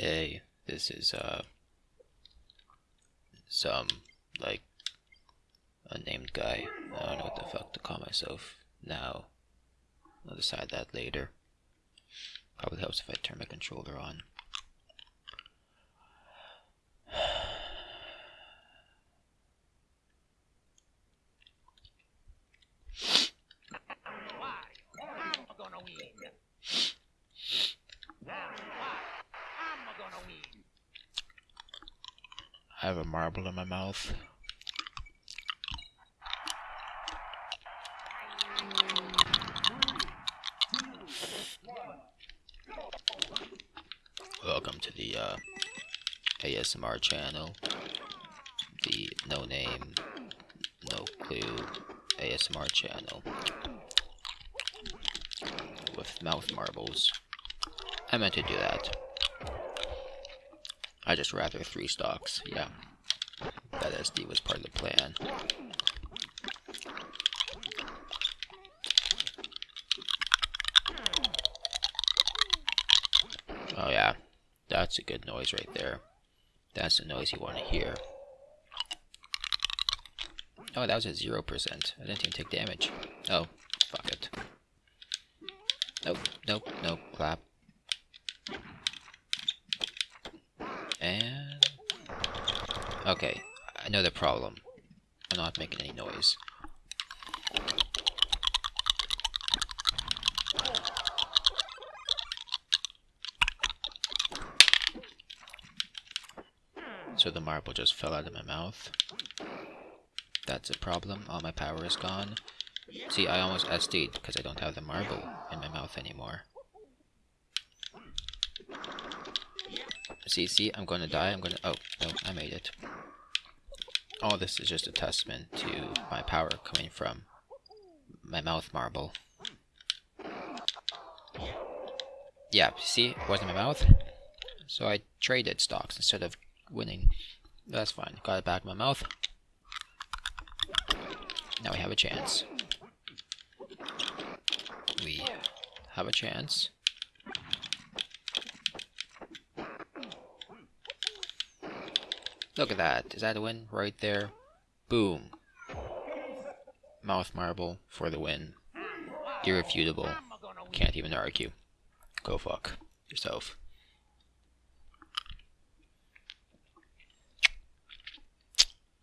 A. This is uh some like unnamed guy. I don't know what the fuck to call myself now. I'll decide that later. Probably helps if I turn my controller on. I have a marble in my mouth. Welcome to the uh, ASMR channel. The no name, no clue ASMR channel. With mouth marbles. I meant to do that. I just rather three stocks, yeah. That SD was part of the plan. Oh yeah, that's a good noise right there. That's the noise you want to hear. Oh, that was at 0%. I didn't even take damage. Oh, fuck it. Nope, nope, nope, clap. And... Okay, I know the problem. I'm not making any noise. So the marble just fell out of my mouth. That's a problem. All my power is gone. See, I almost SD'd because I don't have the marble in my mouth anymore. See, see, I'm to die. I'm to... Oh, no, I made it. All this is just a testament to my power coming from my mouth marble. Yeah, see, it wasn't my mouth. So I traded stocks instead of winning. That's fine. Got it back in my mouth. Now we have a chance. We have a chance. Look at that. Is that a win? Right there. Boom. Mouth marble for the win. Irrefutable. Can't even argue. Go fuck yourself.